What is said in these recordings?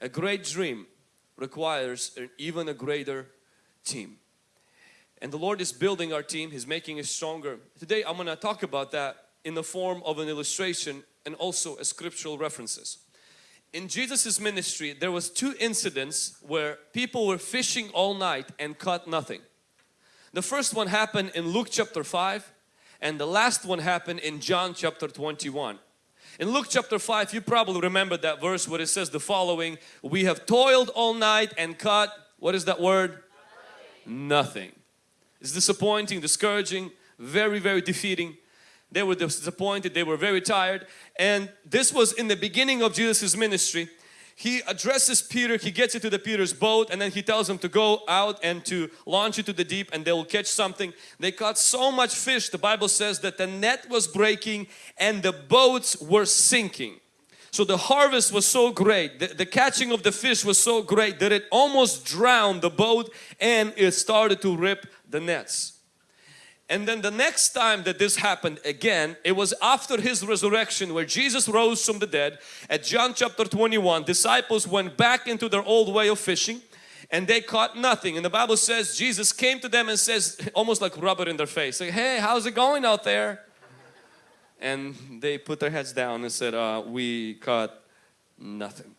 a great dream requires an even a greater team. And the Lord is building our team, He's making us stronger. Today I'm going to talk about that in the form of an illustration and also a scriptural references. In Jesus's ministry there was two incidents where people were fishing all night and caught nothing. The first one happened in Luke chapter 5 and the last one happened in John chapter 21. In Luke chapter 5 you probably remember that verse where it says the following we have toiled all night and caught what is that word? Nothing. Nothing. It's disappointing, discouraging, very very defeating. They were disappointed, they were very tired and this was in the beginning of Jesus' ministry he addresses Peter, he gets into the Peter's boat and then he tells him to go out and to launch into the deep and they will catch something. They caught so much fish, the Bible says that the net was breaking and the boats were sinking. So the harvest was so great, the, the catching of the fish was so great that it almost drowned the boat and it started to rip the nets. And then the next time that this happened again, it was after His resurrection where Jesus rose from the dead. At John chapter 21, disciples went back into their old way of fishing and they caught nothing. And the Bible says Jesus came to them and says, almost like rubber in their face, like, hey, how's it going out there? And they put their heads down and said, uh, we caught nothing.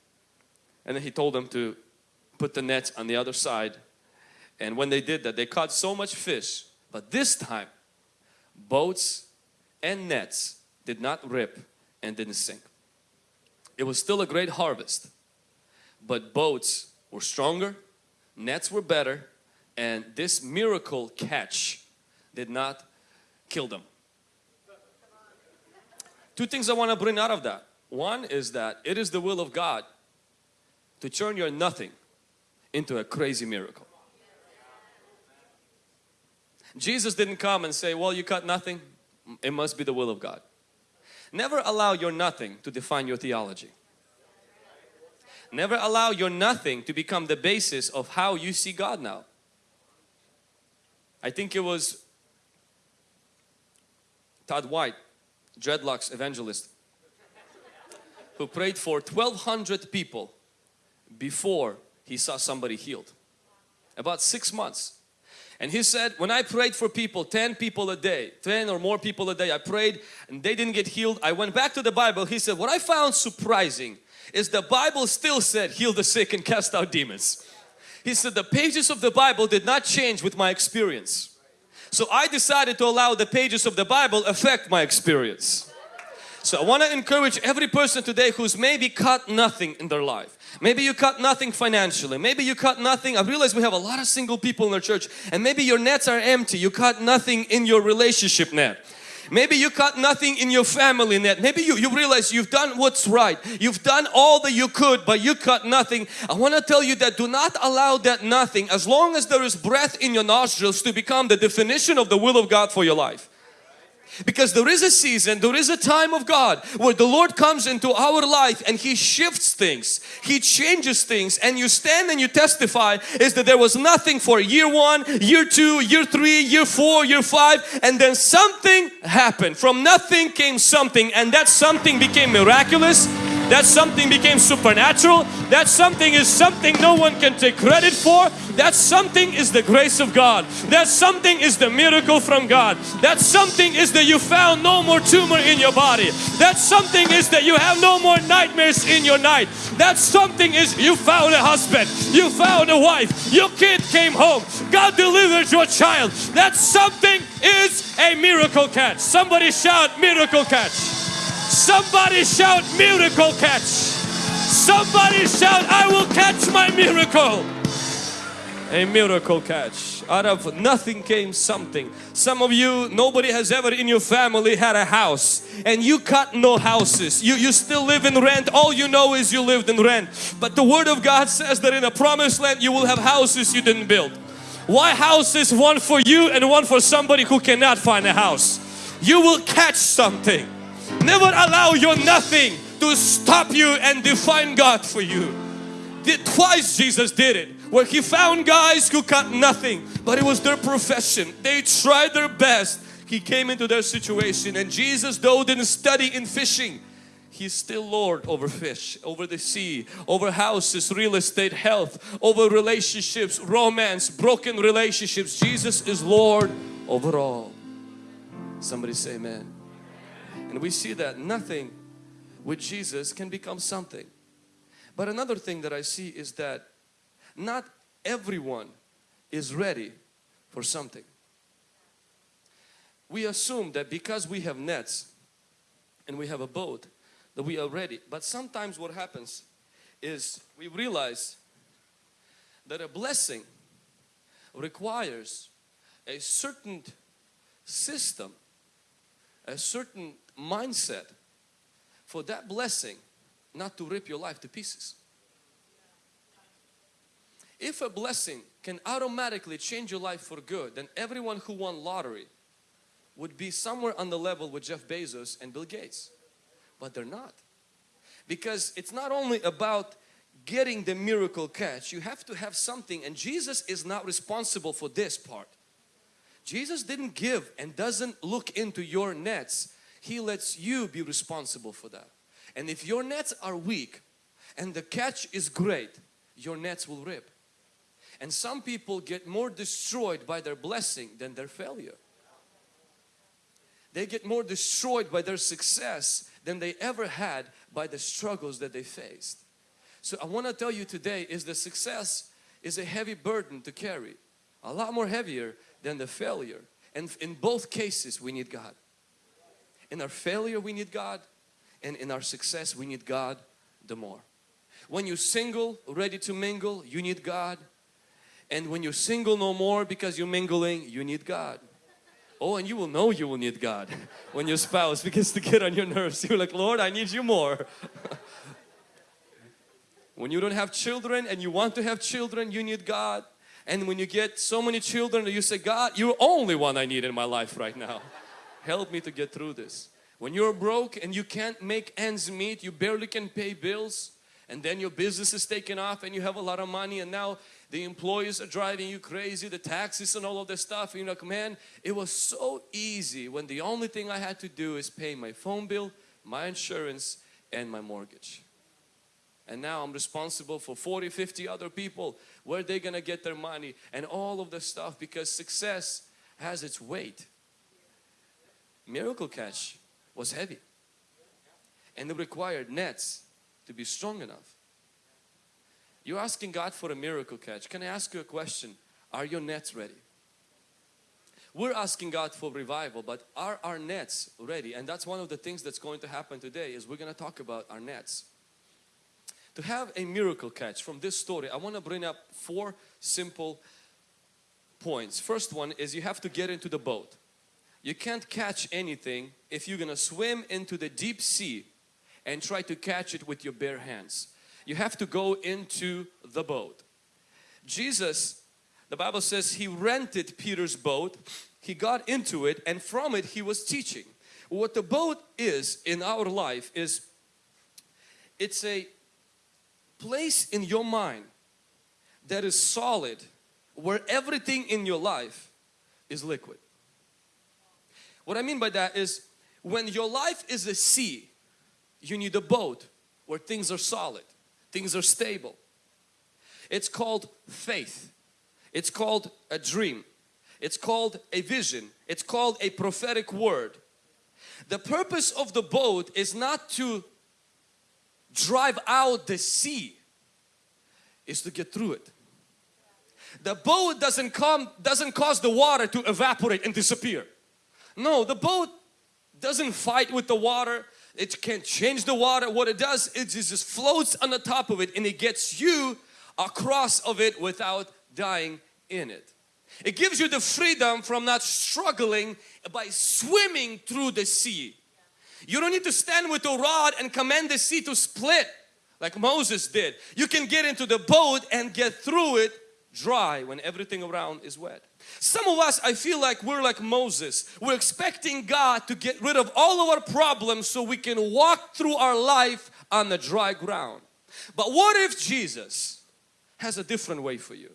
And then He told them to put the nets on the other side. And when they did that, they caught so much fish but this time, boats and nets did not rip and didn't sink. It was still a great harvest, but boats were stronger, nets were better, and this miracle catch did not kill them. Two things I want to bring out of that. One is that it is the will of God to turn your nothing into a crazy miracle. Jesus didn't come and say, well, you cut nothing. Mm, it must be the will of God. Never allow your nothing to define your theology. Never allow your nothing to become the basis of how you see God now. I think it was Todd White, dreadlocks evangelist, who prayed for 1200 people before he saw somebody healed. About six months. And he said, when I prayed for people, 10 people a day, 10 or more people a day, I prayed and they didn't get healed. I went back to the Bible. He said, what I found surprising is the Bible still said, heal the sick and cast out demons. He said, the pages of the Bible did not change with my experience. So I decided to allow the pages of the Bible affect my experience. So I want to encourage every person today who's maybe caught nothing in their life. Maybe you cut nothing financially. Maybe you cut nothing. I realize we have a lot of single people in our church and maybe your nets are empty. You cut nothing in your relationship net. Maybe you cut nothing in your family net. Maybe you, you realize you've done what's right. You've done all that you could but you cut nothing. I want to tell you that do not allow that nothing as long as there is breath in your nostrils to become the definition of the will of God for your life. Because there is a season, there is a time of God where the Lord comes into our life and He shifts things, He changes things. And you stand and you testify is that there was nothing for year one, year two, year three, year four, year five and then something happened. From nothing came something and that something became miraculous that something became supernatural. That something is something no one can take credit for. That something is the grace of God. That something is the miracle from God. That something is that you found no more tumor in your body. That something is that you have no more nightmares in your night. That something is you found a husband. You found a wife. Your kid came home. God delivered your child. That something is a miracle catch. Somebody shout miracle catch. Somebody shout miracle catch. Somebody shout I will catch my miracle. A miracle catch. Out of nothing came something. Some of you, nobody has ever in your family had a house and you cut no houses. You, you still live in rent. All you know is you lived in rent. But the Word of God says that in a promised land you will have houses you didn't build. Why houses? One for you and one for somebody who cannot find a house. You will catch something. Never allow your nothing to stop you and define God for you. Twice Jesus did it where he found guys who got nothing but it was their profession. They tried their best. He came into their situation and Jesus though didn't study in fishing He's still Lord over fish, over the sea, over houses, real estate, health, over relationships, romance, broken relationships. Jesus is Lord over all. Somebody say amen. And we see that nothing with Jesus can become something. But another thing that I see is that not everyone is ready for something. We assume that because we have nets and we have a boat that we are ready. But sometimes what happens is we realize that a blessing requires a certain system, a certain mindset for that blessing not to rip your life to pieces. If a blessing can automatically change your life for good, then everyone who won lottery would be somewhere on the level with Jeff Bezos and Bill Gates. But they're not. Because it's not only about getting the miracle catch, you have to have something and Jesus is not responsible for this part. Jesus didn't give and doesn't look into your nets. He lets you be responsible for that. And if your nets are weak and the catch is great, your nets will rip. And some people get more destroyed by their blessing than their failure. They get more destroyed by their success than they ever had by the struggles that they faced. So I want to tell you today is the success is a heavy burden to carry. A lot more heavier than the failure. And in both cases we need God. In our failure we need God and in our success we need God the more. When you're single, ready to mingle, you need God. And when you're single no more because you're mingling, you need God. Oh, and you will know you will need God when your spouse begins to get on your nerves. You're like, Lord, I need you more. when you don't have children and you want to have children, you need God. And when you get so many children, you say, God, you're only one I need in my life right now. Help me to get through this. When you're broke and you can't make ends meet, you barely can pay bills, and then your business is taken off and you have a lot of money and now the employees are driving you crazy, the taxes and all of this stuff. You're like, man, it was so easy when the only thing I had to do is pay my phone bill, my insurance and my mortgage. And now I'm responsible for 40, 50 other people. Where are they gonna get their money and all of the stuff because success has its weight. Miracle Catch was heavy and it required nets to be strong enough. You're asking God for a miracle catch. Can I ask you a question? Are your nets ready? We're asking God for revival, but are our nets ready? And that's one of the things that's going to happen today is we're going to talk about our nets. To have a miracle catch from this story, I want to bring up four simple points. First one is you have to get into the boat. You can't catch anything if you're to swim into the deep sea and try to catch it with your bare hands you have to go into the boat. Jesus, the Bible says he rented Peter's boat, he got into it and from it he was teaching. What the boat is in our life is it's a place in your mind that is solid where everything in your life is liquid. What I mean by that is when your life is a sea, you need a boat where things are solid things are stable. It's called faith. It's called a dream. It's called a vision. It's called a prophetic word. The purpose of the boat is not to drive out the sea, is to get through it. The boat doesn't come, doesn't cause the water to evaporate and disappear. No, the boat doesn't fight with the water. It can't change the water. What it does, it just floats on the top of it and it gets you across of it without dying in it. It gives you the freedom from not struggling by swimming through the sea. You don't need to stand with a rod and command the sea to split like Moses did. You can get into the boat and get through it dry when everything around is wet. Some of us, I feel like we're like Moses. We're expecting God to get rid of all of our problems so we can walk through our life on the dry ground. But what if Jesus has a different way for you?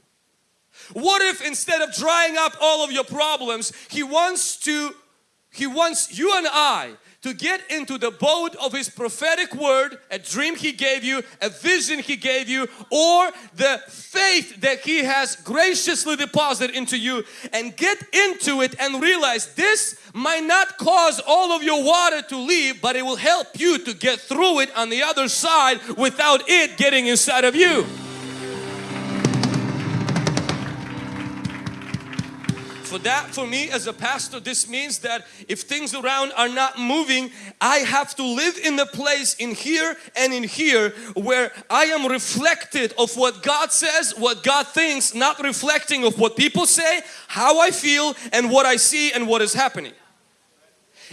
What if instead of drying up all of your problems, He wants to, He wants you and I to get into the boat of His prophetic word, a dream He gave you, a vision He gave you, or the faith that He has graciously deposited into you and get into it and realize this might not cause all of your water to leave, but it will help you to get through it on the other side without it getting inside of you. For that, for me as a pastor, this means that if things around are not moving, I have to live in the place in here and in here where I am reflected of what God says, what God thinks, not reflecting of what people say, how I feel and what I see and what is happening.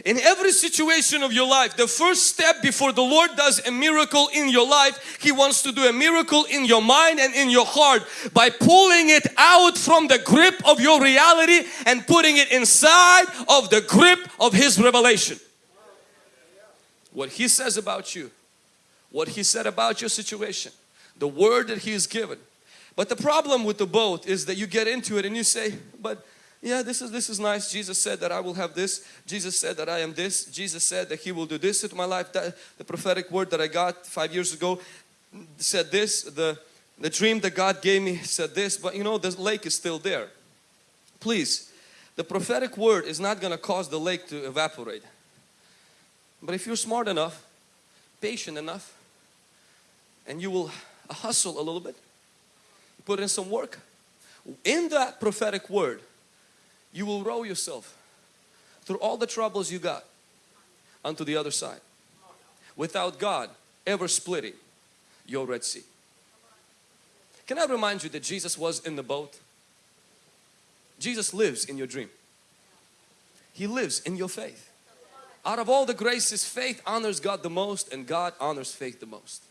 In every situation of your life, the first step before the Lord does a miracle in your life, He wants to do a miracle in your mind and in your heart by pulling it out from the grip of your reality and putting it inside of the grip of His revelation. What He says about you, what He said about your situation, the word that He has given. But the problem with the boat is that you get into it and you say, but yeah this is this is nice. Jesus said that I will have this. Jesus said that I am this. Jesus said that he will do this in my life. That the prophetic word that I got five years ago said this. The the dream that God gave me said this. But you know the lake is still there. Please the prophetic word is not going to cause the lake to evaporate. But if you're smart enough patient enough and you will hustle a little bit put in some work in that prophetic word you will row yourself through all the troubles you got onto the other side without God ever splitting your Red Sea. Can I remind you that Jesus was in the boat? Jesus lives in your dream. He lives in your faith. Out of all the graces, faith honors God the most and God honors faith the most.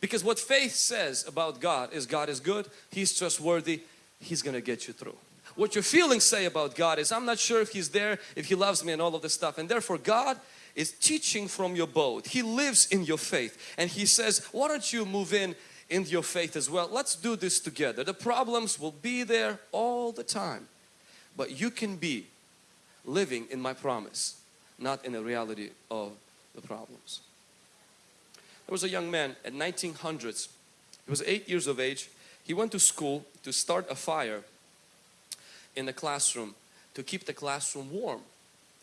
Because what faith says about God is God is good, He's trustworthy, He's to get you through what your feelings say about God is I'm not sure if He's there, if He loves me and all of this stuff and therefore God is teaching from your boat. He lives in your faith and He says why don't you move in in your faith as well. Let's do this together. The problems will be there all the time but you can be living in my promise not in the reality of the problems. There was a young man at 1900s. He was eight years of age. He went to school to start a fire in the classroom to keep the classroom warm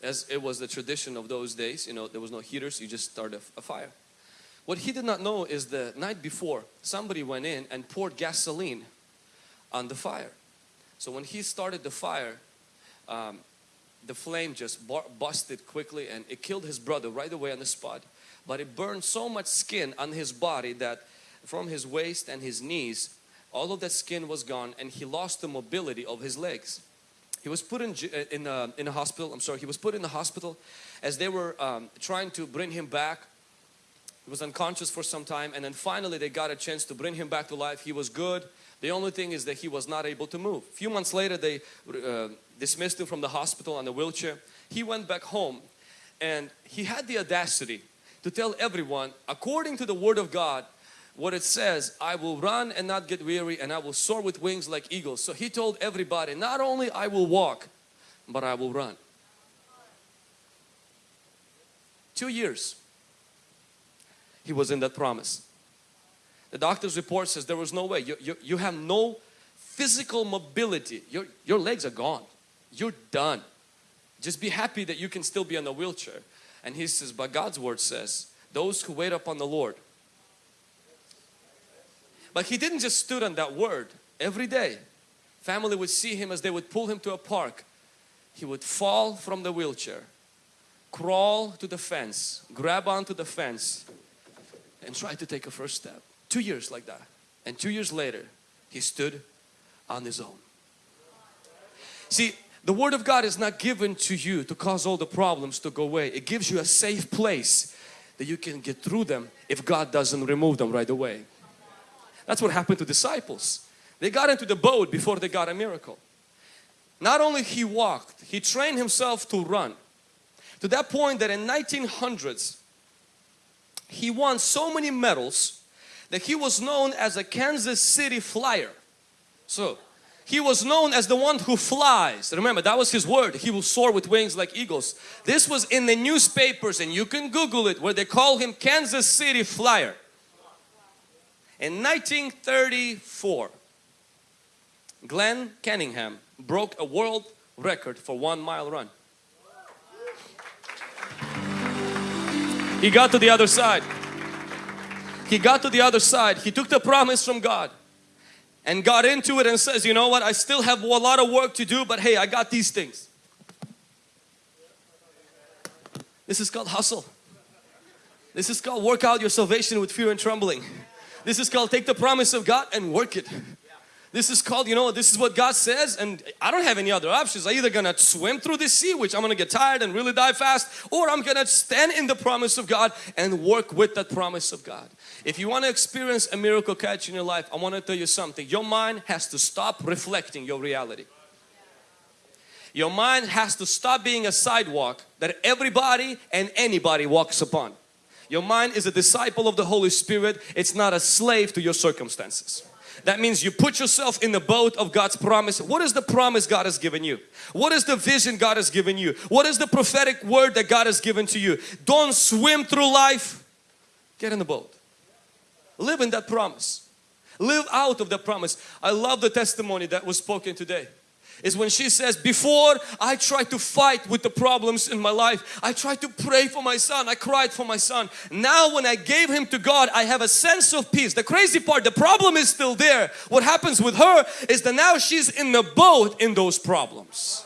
as it was the tradition of those days you know there was no heaters you just started a, fire. What he did not know is the night before somebody went in and poured gasoline on the fire. So when he started the fire um, the flame just busted quickly and it killed his brother right away on the spot. But it burned so much skin on his body that from his waist and his knees all of that skin was gone and he lost the mobility of his legs. He was put in, uh, in, a, in a hospital, I'm sorry, he was put in the hospital as they were um, trying to bring him back. He was unconscious for some time and then finally they got a chance to bring him back to life. He was good. The only thing is that he was not able to move. A few months later they uh, dismissed him from the hospital on the wheelchair. He went back home and he had the audacity to tell everyone according to the word of God what it says I will run and not get weary and I will soar with wings like eagles. So he told everybody not only I will walk but I will run. Two years he was in that promise. The doctor's report says there was no way. You, you, you have no physical mobility. Your, your legs are gone. You're done. Just be happy that you can still be on a wheelchair. And he says but God's word says those who wait upon the Lord but he didn't just stood on that word. Every day, family would see him as they would pull him to a park. He would fall from the wheelchair, crawl to the fence, grab onto the fence and try to take a first step. Two years like that. And two years later, he stood on his own. See, the Word of God is not given to you to cause all the problems to go away. It gives you a safe place that you can get through them if God doesn't remove them right away. That's what happened to disciples. They got into the boat before they got a miracle. Not only he walked, he trained himself to run. To that point that in 1900s, he won so many medals that he was known as a Kansas City Flyer. So, He was known as the one who flies. Remember, that was his word. He will soar with wings like eagles. This was in the newspapers and you can Google it where they call him Kansas City Flyer. In 1934, Glenn Cunningham broke a world record for one mile run. He got to the other side. He got to the other side. He took the promise from God and got into it and says, you know what, I still have a lot of work to do, but hey, I got these things. This is called hustle. This is called work out your salvation with fear and trembling. This is called take the promise of God and work it. This is called, you know, this is what God says and I don't have any other options. I'm either gonna swim through the sea, which I'm gonna get tired and really die fast, or I'm gonna stand in the promise of God and work with that promise of God. If you want to experience a miracle catch in your life, I want to tell you something. Your mind has to stop reflecting your reality. Your mind has to stop being a sidewalk that everybody and anybody walks upon. Your mind is a disciple of the Holy Spirit. It's not a slave to your circumstances. That means you put yourself in the boat of God's promise. What is the promise God has given you? What is the vision God has given you? What is the prophetic word that God has given to you? Don't swim through life. Get in the boat. Live in that promise. Live out of the promise. I love the testimony that was spoken today is when she says before I tried to fight with the problems in my life I tried to pray for my son. I cried for my son. Now when I gave him to God I have a sense of peace. The crazy part the problem is still there. What happens with her is that now she's in the boat in those problems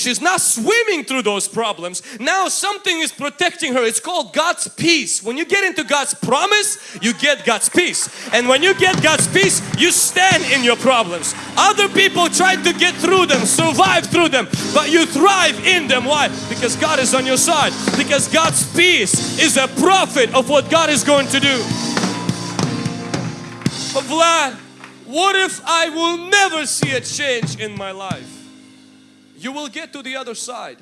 She's not swimming through those problems. Now something is protecting her. It's called God's peace. When you get into God's promise, you get God's peace. And when you get God's peace, you stand in your problems. Other people try to get through them, survive through them, but you thrive in them. Why? Because God is on your side. Because God's peace is a prophet of what God is going to do. But Vlad, what if I will never see a change in my life? You will get to the other side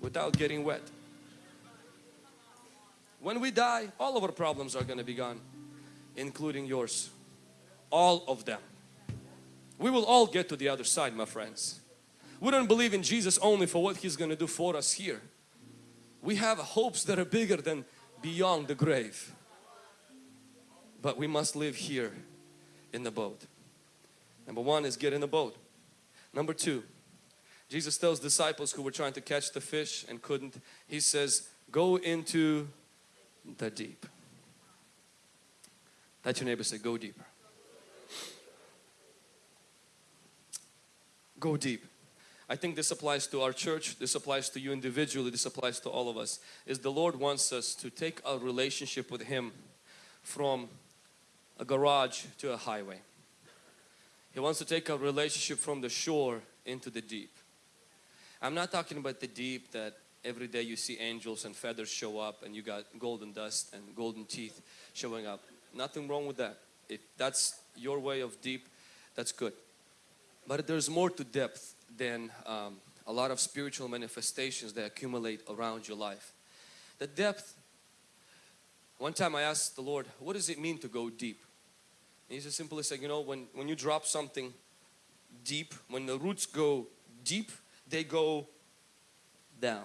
without getting wet. When we die, all of our problems are going to be gone, including yours. All of them. We will all get to the other side, my friends. We don't believe in Jesus only for what He's going to do for us here. We have hopes that are bigger than beyond the grave. But we must live here in the boat. Number one is get in the boat. Number two, Jesus tells disciples who were trying to catch the fish and couldn't, He says, go into the deep. Let your neighbor say, go deeper. Go deep. I think this applies to our church, this applies to you individually, this applies to all of us. Is the Lord wants us to take our relationship with Him from a garage to a highway. He wants to take our relationship from the shore into the deep. I'm not talking about the deep that every day you see angels and feathers show up and you got golden dust and golden teeth showing up. Nothing wrong with that. If that's your way of deep, that's good. But there's more to depth than um, a lot of spiritual manifestations that accumulate around your life. The depth, one time I asked the Lord, what does it mean to go deep? And he just simply said, you know, when, when you drop something deep, when the roots go deep, they go down.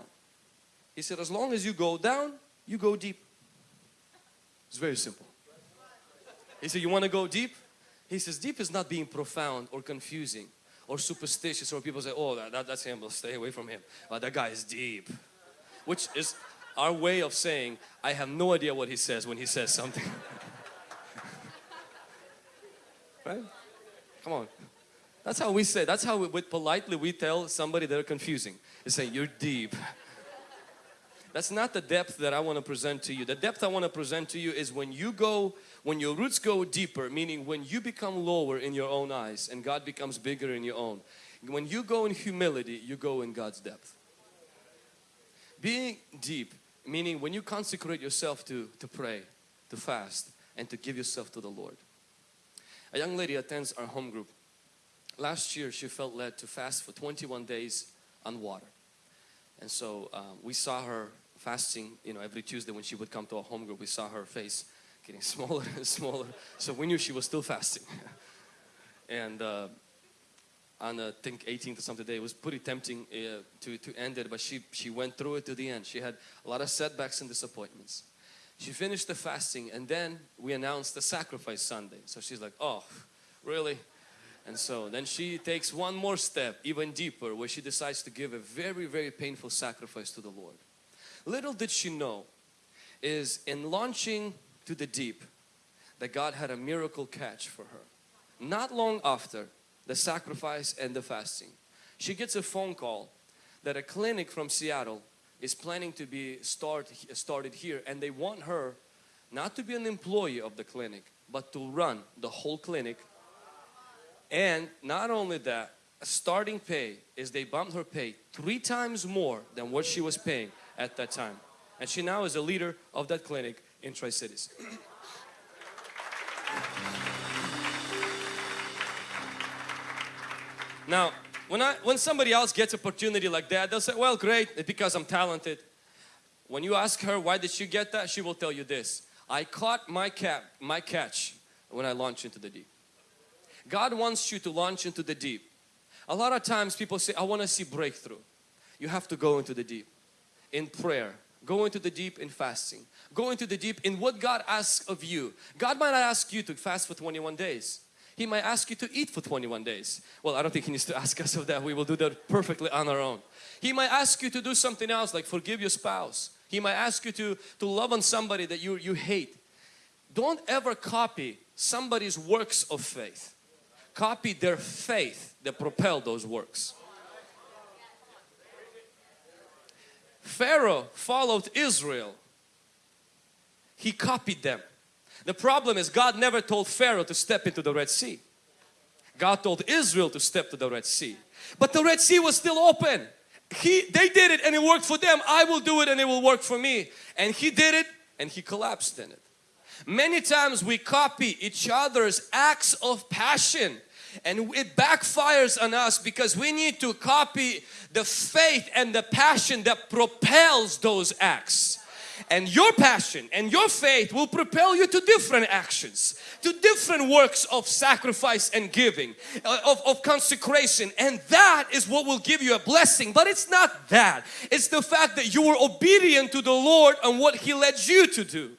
He said, as long as you go down, you go deep. It's very simple. He said, you want to go deep? He says, deep is not being profound or confusing or superstitious or people say, oh, that, that, that's him, we'll stay away from him. Uh, that guy is deep. Which is our way of saying, I have no idea what he says when he says something. right? Come on. That's how we say, that's how we, politely we tell somebody they're confusing. They say, you're deep. That's not the depth that I want to present to you. The depth I want to present to you is when you go, when your roots go deeper, meaning when you become lower in your own eyes and God becomes bigger in your own. When you go in humility, you go in God's depth. Being deep, meaning when you consecrate yourself to, to pray, to fast and to give yourself to the Lord. A young lady attends our home group last year she felt led to fast for 21 days on water. And so um, we saw her fasting, you know, every Tuesday when she would come to our home group, we saw her face getting smaller and smaller. So we knew she was still fasting. and uh, on I think 18th or something day it was pretty tempting uh, to, to end it but she, she went through it to the end. She had a lot of setbacks and disappointments. She finished the fasting and then we announced the sacrifice Sunday. So she's like, oh really? And so then she takes one more step even deeper where she decides to give a very very painful sacrifice to the Lord. Little did she know is in launching to the deep that God had a miracle catch for her. Not long after the sacrifice and the fasting, she gets a phone call that a clinic from Seattle is planning to be start, started here and they want her not to be an employee of the clinic but to run the whole clinic and not only that starting pay is they bumped her pay three times more than what she was paying at that time and she now is a leader of that clinic in Tri-Cities. Now, when, I, when somebody else gets opportunity like that, they'll say, well, great, because I'm talented. When you ask her, why did she get that? She will tell you this. I caught my, cap, my catch when I launched into the deep. God wants you to launch into the deep. A lot of times people say, I want to see breakthrough. You have to go into the deep in prayer. Go into the deep in fasting. Go into the deep in what God asks of you. God might not ask you to fast for 21 days. He might ask you to eat for 21 days. Well, I don't think He needs to ask us of that. We will do that perfectly on our own. He might ask you to do something else like forgive your spouse. He might ask you to, to love on somebody that you, you hate. Don't ever copy somebody's works of faith. Copy their faith that propelled those works. Pharaoh followed Israel. He copied them. The problem is God never told Pharaoh to step into the Red Sea. God told Israel to step to the Red Sea. But the Red Sea was still open. He, they did it and it worked for them. I will do it and it will work for me. And he did it and he collapsed in it. Many times we copy each other's acts of passion and it backfires on us because we need to copy the faith and the passion that propels those acts. And your passion and your faith will propel you to different actions to different works of sacrifice and giving uh, of, of consecration. And that is what will give you a blessing. But it's not that. It's the fact that you were obedient to the Lord and what He led you to do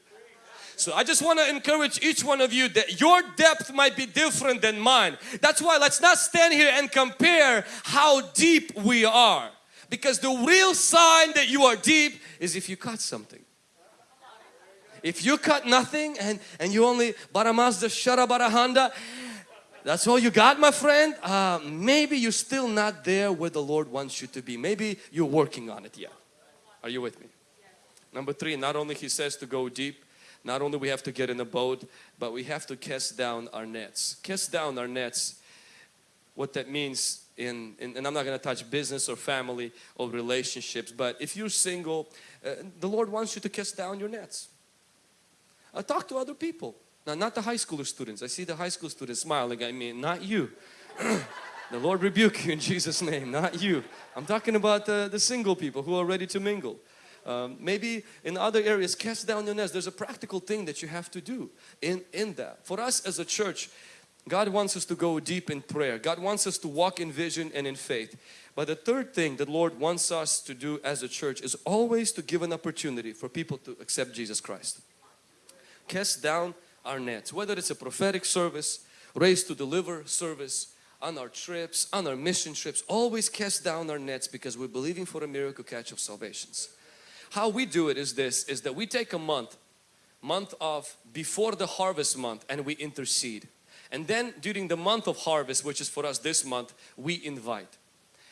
so I just want to encourage each one of you that your depth might be different than mine. That's why let's not stand here and compare how deep we are. Because the real sign that you are deep is if you cut something. If you cut nothing and, and you only Baramazda Sharabara that's all you got my friend, uh, maybe you're still not there where the Lord wants you to be. Maybe you're working on it yet. Are you with me? Number three, not only He says to go deep, not only we have to get in a boat, but we have to cast down our nets. Cast down our nets, what that means in, in and I'm not going to touch business or family or relationships, but if you're single, uh, the Lord wants you to cast down your nets. I talk to other people. Now, not the high schooler students. I see the high school students smiling at me, not you. the Lord rebuke you in Jesus' name, not you. I'm talking about the, the single people who are ready to mingle. Um, maybe in other areas, cast down your nets. There's a practical thing that you have to do in, in that. For us as a church, God wants us to go deep in prayer. God wants us to walk in vision and in faith. But the third thing that Lord wants us to do as a church is always to give an opportunity for people to accept Jesus Christ cast down our nets, whether it's a prophetic service, raised to deliver service, on our trips, on our mission trips, always cast down our nets because we're believing for a miracle catch of salvations. How we do it is this, is that we take a month, month of before the harvest month and we intercede. And then during the month of harvest, which is for us this month, we invite.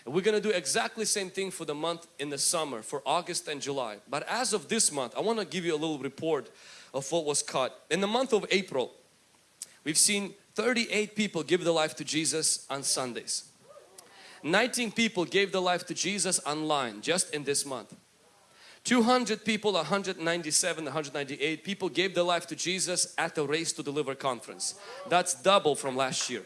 And we're going to do exactly same thing for the month in the summer, for August and July. But as of this month, I want to give you a little report of what was caught. In the month of April, we've seen 38 people give their life to Jesus on Sundays. 19 people gave their life to Jesus online just in this month. 200 people, 197, 198 people gave their life to Jesus at the Raised to Deliver conference. That's double from last year.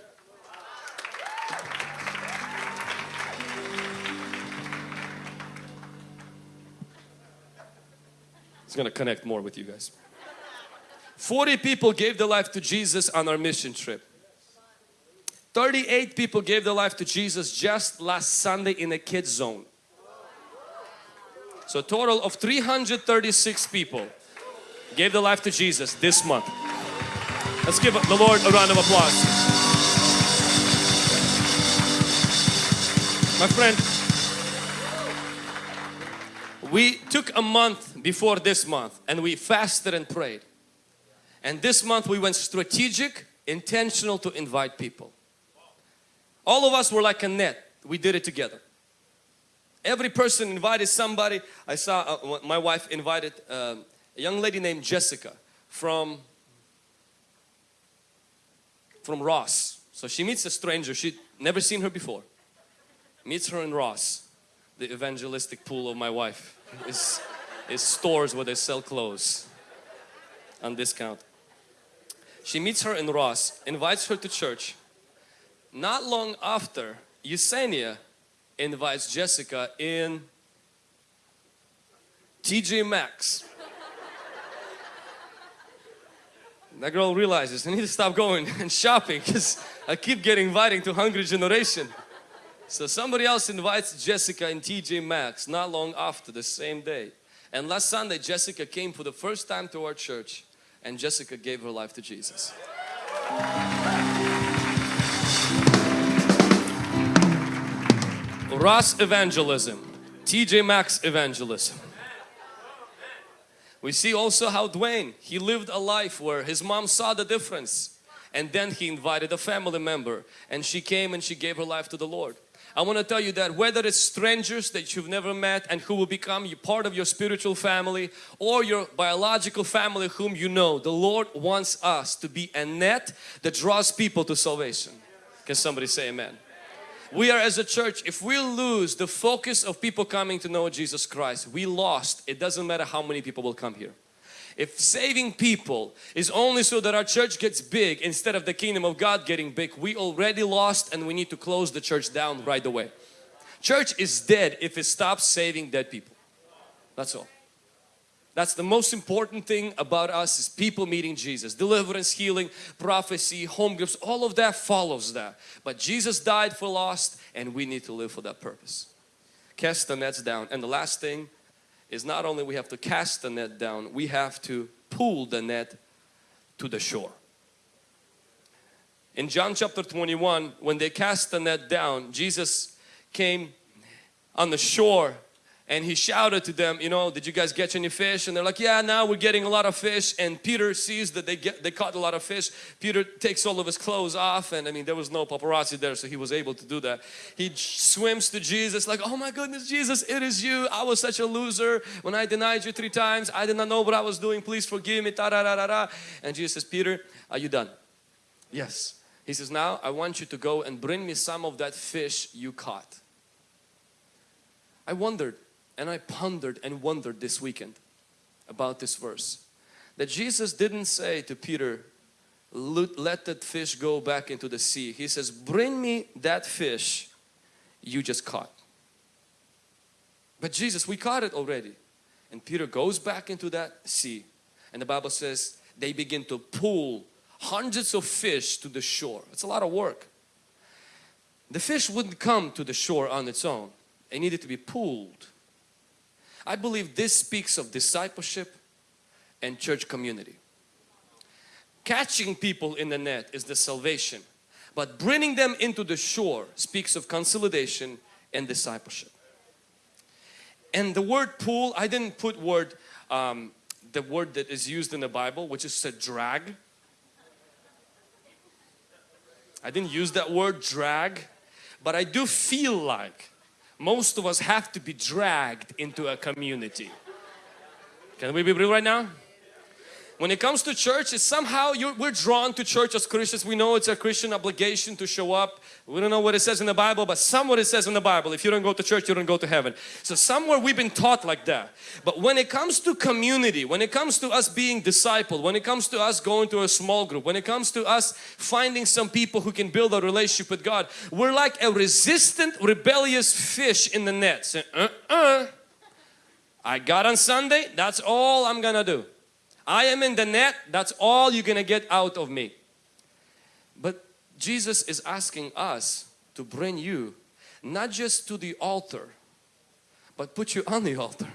It's going to connect more with you guys. 40 people gave their life to Jesus on our mission trip. 38 people gave their life to Jesus just last Sunday in a kids zone. So a total of 336 people gave their life to Jesus this month. Let's give the Lord a round of applause. My friend, we took a month before this month and we fasted and prayed. And this month we went strategic, intentional to invite people. All of us were like a net. We did it together. Every person invited somebody. I saw uh, my wife invited uh, a young lady named Jessica from from Ross. So she meets a stranger. She'd never seen her before. Meets her in Ross. The evangelistic pool of my wife is, is stores where they sell clothes on discount. She meets her in Ross, invites her to church. Not long after, Yesenia invites Jessica in TJ Maxx. That girl realizes I need to stop going and shopping because I keep getting invited to Hungry Generation. So somebody else invites Jessica in TJ Maxx not long after the same day. And last Sunday Jessica came for the first time to our church and Jessica gave her life to Jesus. Ross evangelism, TJ Maxx evangelism. We see also how Dwayne, he lived a life where his mom saw the difference and then he invited a family member and she came and she gave her life to the Lord. I want to tell you that whether it's strangers that you've never met and who will become part of your spiritual family or your biological family whom you know, the Lord wants us to be a net that draws people to salvation. Can somebody say amen? We are as a church, if we lose the focus of people coming to know Jesus Christ, we lost. It doesn't matter how many people will come here. If saving people is only so that our church gets big instead of the kingdom of God getting big, we already lost and we need to close the church down right away. Church is dead if it stops saving dead people. That's all. That's the most important thing about us is people meeting Jesus. Deliverance, healing, prophecy, home groups, all of that follows that. But Jesus died for lost and we need to live for that purpose. Cast the nets down. And the last thing is not only we have to cast the net down, we have to pull the net to the shore. In John chapter 21, when they cast the net down, Jesus came on the shore and he shouted to them you know did you guys catch any fish? And they're like yeah now we're getting a lot of fish. And Peter sees that they get they caught a lot of fish. Peter takes all of his clothes off and I mean there was no paparazzi there so he was able to do that. He swims to Jesus like oh my goodness Jesus it is you. I was such a loser. When I denied you three times I did not know what I was doing. Please forgive me. Ta -da -da -da. and Jesus says Peter are you done? Yes. He says now I want you to go and bring me some of that fish you caught. I wondered and I pondered and wondered this weekend about this verse. That Jesus didn't say to Peter, let that fish go back into the sea. He says, bring me that fish you just caught. But Jesus, we caught it already. And Peter goes back into that sea. And the Bible says they begin to pull hundreds of fish to the shore. It's a lot of work. The fish wouldn't come to the shore on its own. It needed to be pulled I believe this speaks of discipleship and church community. Catching people in the net is the salvation, but bringing them into the shore speaks of consolidation and discipleship. And the word pull, I didn't put word, um, the word that is used in the Bible, which is a drag. I didn't use that word drag, but I do feel like most of us have to be dragged into a community. Can we be real right now? When it comes to church, it's somehow we're drawn to church as Christians. We know it's a Christian obligation to show up. We don't know what it says in the Bible, but somewhere it says in the Bible, if you don't go to church, you don't go to heaven. So somewhere we've been taught like that. But when it comes to community, when it comes to us being discipled, when it comes to us going to a small group, when it comes to us finding some people who can build a relationship with God, we're like a resistant, rebellious fish in the net. Say, uh-uh. I got on Sunday, that's all I'm gonna do. I am in the net, that's all you're gonna get out of me. But Jesus is asking us to bring you not just to the altar, but put you on the altar.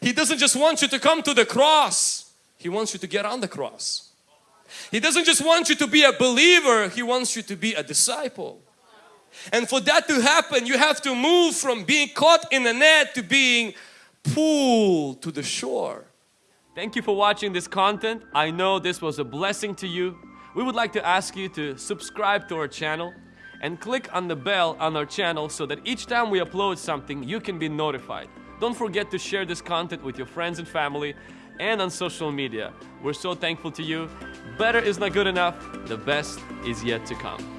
He doesn't just want you to come to the cross. He wants you to get on the cross. He doesn't just want you to be a believer. He wants you to be a disciple. And for that to happen, you have to move from being caught in the net to being pulled to the shore. Thank you for watching this content. I know this was a blessing to you. We would like to ask you to subscribe to our channel and click on the bell on our channel so that each time we upload something, you can be notified. Don't forget to share this content with your friends and family and on social media. We're so thankful to you. Better is not good enough. The best is yet to come.